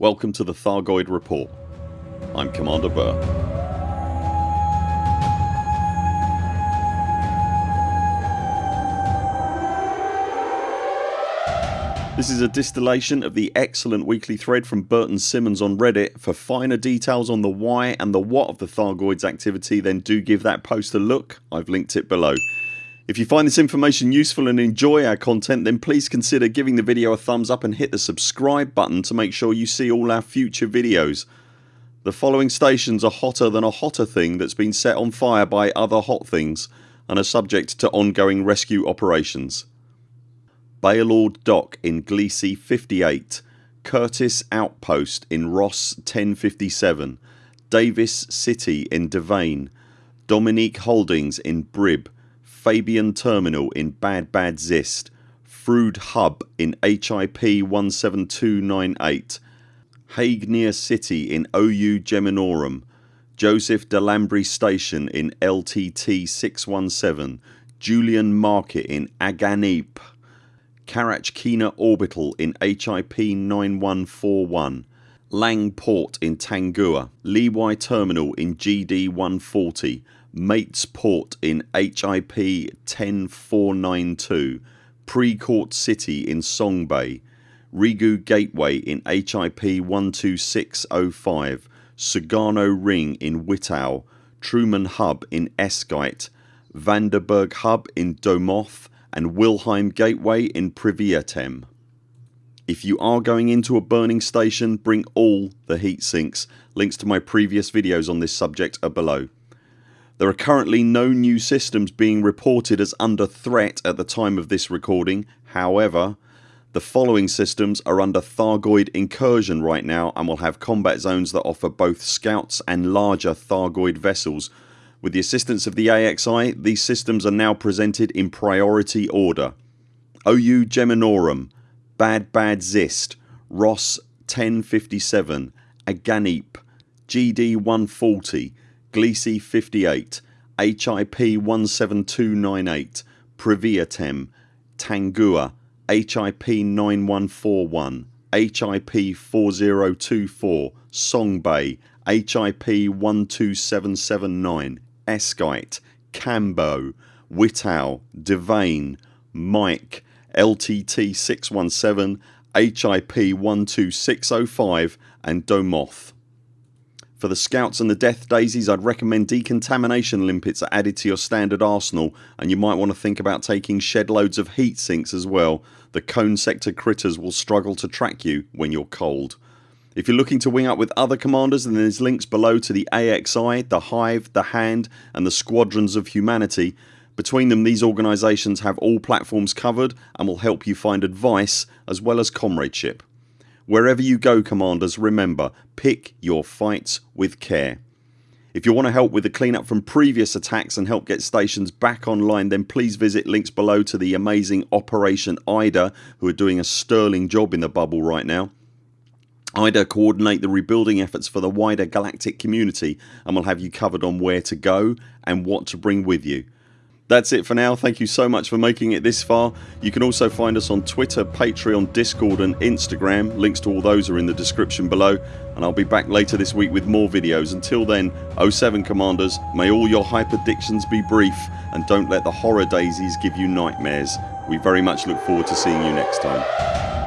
Welcome to the Thargoid Report. I'm Commander Burr. This is a distillation of the excellent weekly thread from Burton Simmons on Reddit. For finer details on the why and the what of the Thargoids activity then do give that post a look. I've linked it below. If you find this information useful and enjoy our content then please consider giving the video a thumbs up and hit the subscribe button to make sure you see all our future videos. The following stations are hotter than a hotter thing that's been set on fire by other hot things and are subject to ongoing rescue operations. Baylord Dock in Gliese 58 Curtis Outpost in Ross 1057 Davis City in Devane Dominique Holdings in Brib Fabian Terminal in Bad Bad Zist Frood Hub in HIP 17298 Hague near City in OU Geminorum Joseph Delambre Station in LTT 617 Julian Market in Aganippe Karachkina Orbital in HIP 9141 Lang Port in Tangua Leewai Terminal in GD 140 Mates Port in HIP 10492 Precourt City in Song Bay Rigu Gateway in HIP 12605 Sugano Ring in Wittau Truman Hub in Eskite, Vanderberg Hub in Domoth and Wilhelm Gateway in Priviatem. If you are going into a burning station bring all the heat sinks. Links to my previous videos on this subject are below. There are currently no new systems being reported as under threat at the time of this recording. However the following systems are under Thargoid incursion right now and will have combat zones that offer both scouts and larger Thargoid vessels. With the assistance of the AXI these systems are now presented in priority order. OU Geminorum, Bad Bad Zist, Ross 1057, Aganippe, GD 140, Gliese 58, HIP 17298, Priviatem, Tangua, HIP 9141, HIP 4024, Song Bay, HIP 12779, Esgite, Cambo, Wittau, Devane, Mike, LTT 617, HIP 12605 and Domoth. For the scouts and the death daisies I'd recommend decontamination limpets are added to your standard arsenal and you might want to think about taking shed loads of heat sinks as well. The cone sector critters will struggle to track you when you're cold. If you're looking to wing up with other commanders then there's links below to the AXI, the Hive, the Hand and the Squadrons of Humanity. Between them these organisations have all platforms covered and will help you find advice as well as comradeship. Wherever you go commanders remember pick your fights with care. If you want to help with the cleanup from previous attacks and help get stations back online then please visit links below to the amazing Operation IDA who are doing a sterling job in the bubble right now. IDA coordinate the rebuilding efforts for the wider galactic community and we'll have you covered on where to go and what to bring with you. That's it for now. Thank you so much for making it this far. You can also find us on Twitter, Patreon, Discord and Instagram. Links to all those are in the description below and I'll be back later this week with more videos. Until then 0 7 CMDRs may all your hyperdictions be brief and don't let the horror daisies give you nightmares. We very much look forward to seeing you next time.